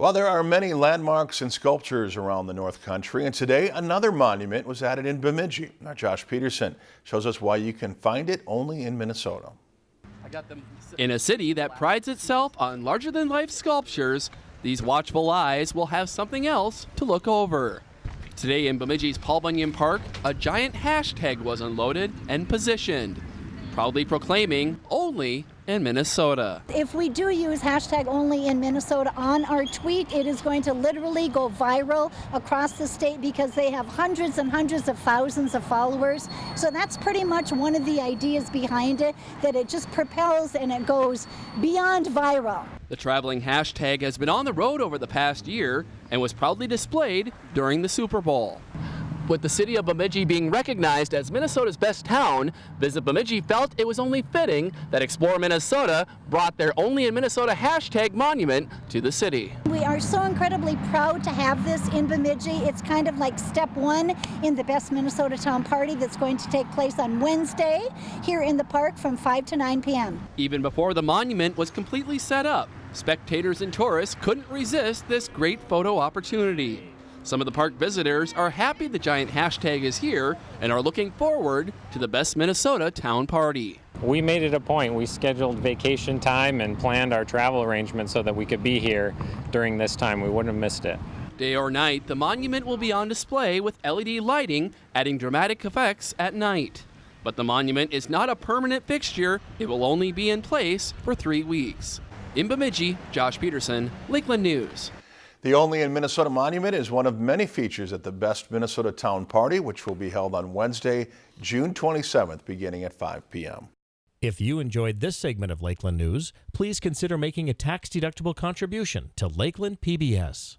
Well, there are many landmarks and sculptures around the North Country, and today another monument was added in Bemidji. Now, Josh Peterson shows us why you can find it only in Minnesota. In a city that prides itself on larger-than-life sculptures, these watchful eyes will have something else to look over. Today in Bemidji's Paul Bunyan Park, a giant hashtag was unloaded and positioned, proudly proclaiming only in Minnesota. If we do use hashtag only in Minnesota on our tweet, it is going to literally go viral across the state because they have hundreds and hundreds of thousands of followers. So that's pretty much one of the ideas behind it, that it just propels and it goes beyond viral. The traveling hashtag has been on the road over the past year and was proudly displayed during the Super Bowl. With the city of Bemidji being recognized as Minnesota's best town, Visit Bemidji felt it was only fitting that Explore Minnesota brought their Only in Minnesota hashtag monument to the city. We are so incredibly proud to have this in Bemidji. It's kind of like step one in the Best Minnesota Town Party that's going to take place on Wednesday here in the park from 5 to 9 p.m. Even before the monument was completely set up, spectators and tourists couldn't resist this great photo opportunity. Some of the park visitors are happy the giant hashtag is here and are looking forward to the Best Minnesota Town Party. We made it a point. We scheduled vacation time and planned our travel arrangements so that we could be here during this time. We wouldn't have missed it. Day or night, the monument will be on display with LED lighting, adding dramatic effects at night. But the monument is not a permanent fixture. It will only be in place for three weeks. In Bemidji, Josh Peterson, Lakeland News. The Only in Minnesota Monument is one of many features at the Best Minnesota Town Party, which will be held on Wednesday, June 27th, beginning at 5 p.m. If you enjoyed this segment of Lakeland News, please consider making a tax-deductible contribution to Lakeland PBS.